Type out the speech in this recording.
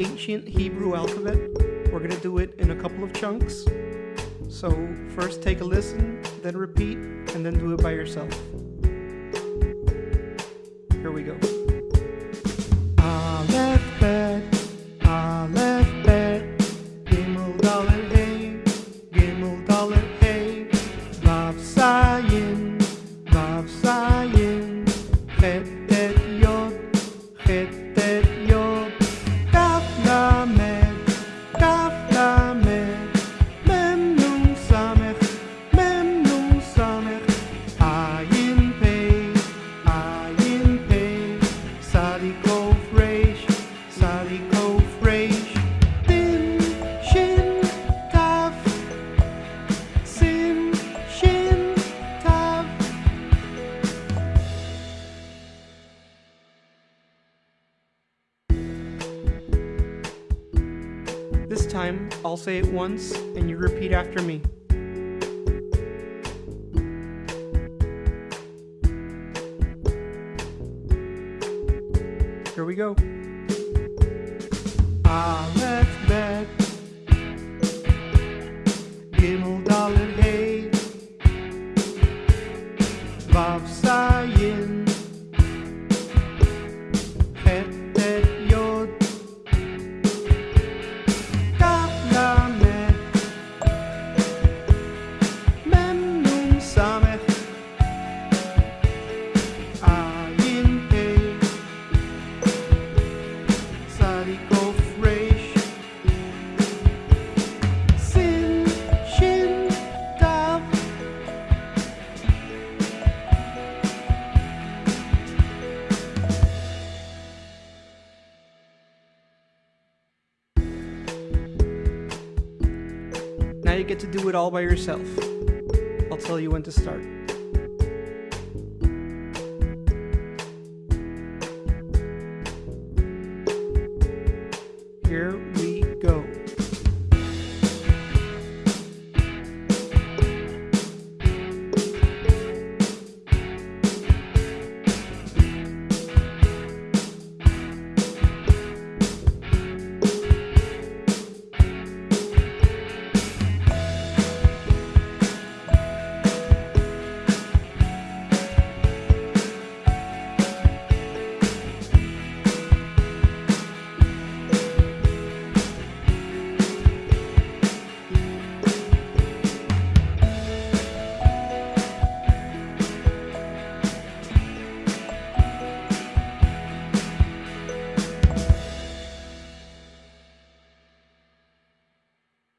ancient Hebrew alphabet. We're going to do it in a couple of chunks. So first take a listen, then repeat, and then do it by yourself. Here we go. Aleph bet, bet, Hey, Gimel Hey, Vav Zayin, Vav Zayin, Chet This time, I'll say it once and you repeat after me. Here we go. Aleph bet, Gimel Dalet Hey, Vav you get to do it all by yourself. I'll tell you when to start. Here